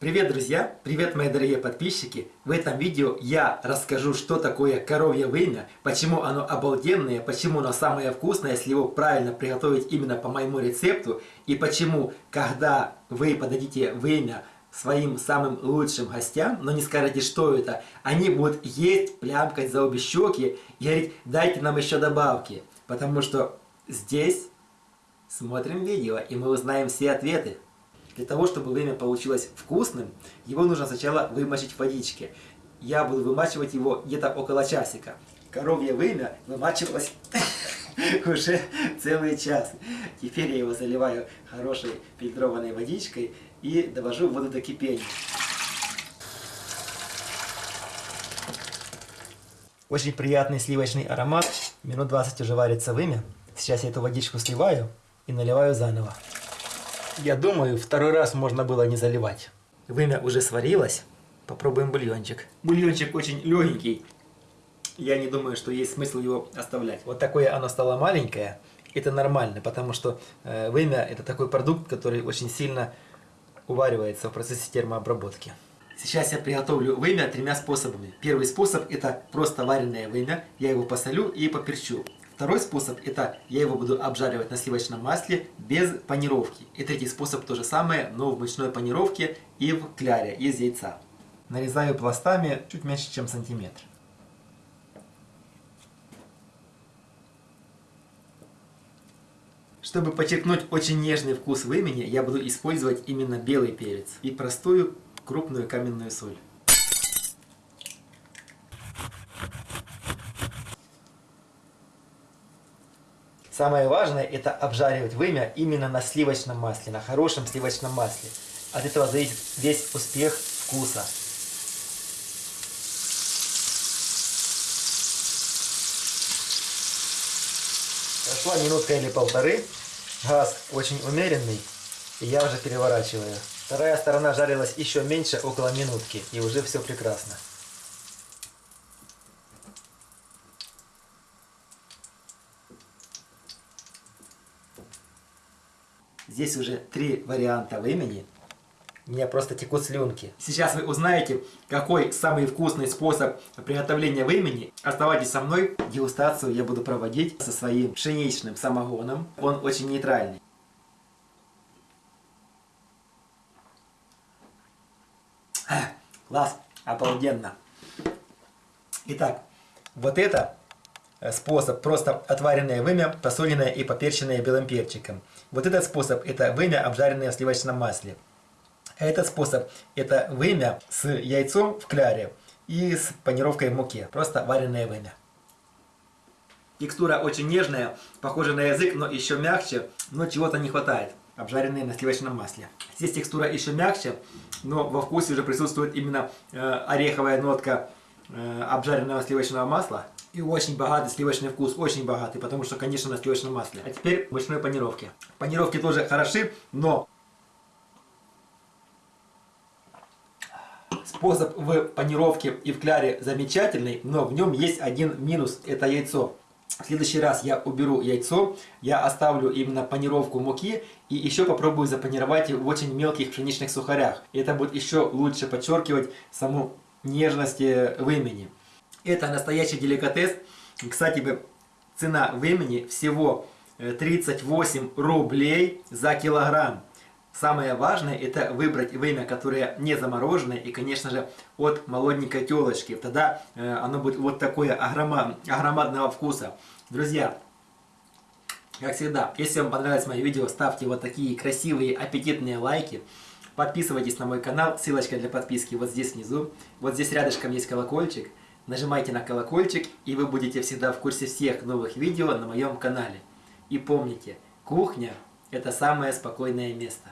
Привет, друзья! Привет, мои дорогие подписчики! В этом видео я расскажу, что такое коровье вымя, почему оно обалденное, почему оно самое вкусное, если его правильно приготовить именно по моему рецепту, и почему, когда вы подадите вымя своим самым лучшим гостям, но не скажете, что это, они будут есть, плямкать за обе щеки и говорить, дайте нам еще добавки, потому что здесь смотрим видео, и мы узнаем все ответы. Для того, чтобы вымя получилось вкусным, его нужно сначала вымочить в водичке. Я буду вымачивать его где-то около часика. Коровье вымя вымачивалось уже целый час. Теперь я его заливаю хорошей фильтрованной водичкой и довожу воду до кипения. Очень приятный сливочный аромат. Минут 20 уже варится вымя. Сейчас я эту водичку сливаю и наливаю заново. Я думаю, второй раз можно было не заливать. Вымя уже сварилось. Попробуем бульончик. Бульончик очень легенький. Я не думаю, что есть смысл его оставлять. Вот такое оно стало маленькое. Это нормально, потому что э, вымя это такой продукт, который очень сильно уваривается в процессе термообработки. Сейчас я приготовлю вымя тремя способами. Первый способ это просто вареное вымя. Я его посолю и поперчу. Второй способ это я его буду обжаривать на сливочном масле без панировки. И третий способ то же самое, но в мучной панировке и в кляре из яйца. Нарезаю пластами чуть меньше, чем сантиметр. Чтобы подчеркнуть очень нежный вкус вымени, я буду использовать именно белый перец и простую крупную каменную соль. Самое важное это обжаривать вымя именно на сливочном масле, на хорошем сливочном масле. От этого зависит весь успех вкуса. Прошла минутка или полторы. Газ очень умеренный. И я уже переворачиваю. Вторая сторона жарилась еще меньше, около минутки. И уже все прекрасно. Здесь уже три варианта времени. У меня просто текут слюнки. Сейчас вы узнаете, какой самый вкусный способ приготовления времени. Оставайтесь со мной. Дегустацию я буду проводить со своим пшеничным самогоном. Он очень нейтральный. Класс, обалденно. Итак, вот это способ просто отваренное вымя, посоленное и поперченное белым перчиком. Вот этот способ это вымя, обжаренное в сливочном масле. Этот способ это вымя с яйцом в кляре и с панировкой в муке. Просто вареное вымя. Текстура очень нежная, похожа на язык, но еще мягче, но чего-то не хватает. Обжаренные на сливочном масле. Здесь текстура еще мягче, но во вкусе уже присутствует именно э, ореховая нотка э, обжаренного сливочного масла. И очень богатый сливочный вкус, очень богатый, потому что, конечно, на сливочном масле. А теперь мучной панировке. Панировки тоже хороши, но способ в панировке и в кляре замечательный, но в нем есть один минус, это яйцо. В следующий раз я уберу яйцо, я оставлю именно панировку муки и еще попробую запанировать в очень мелких пшеничных сухарях. И это будет еще лучше подчеркивать саму нежность э, вымени. Это настоящий деликатес. Кстати, цена времени всего 38 э, рублей за килограмм. Самое важное это выбрать время, которое не замороженное и, конечно же, от молоденькой телочки. Тогда э, оно будет вот такое огромадного вкуса. Друзья, как всегда, если вам понравилось мое видео, ставьте вот такие красивые, аппетитные лайки. Подписывайтесь на мой канал, ссылочка для подписки вот здесь внизу. Вот здесь рядышком есть колокольчик. Нажимайте на колокольчик, и вы будете всегда в курсе всех новых видео на моем канале. И помните, кухня – это самое спокойное место.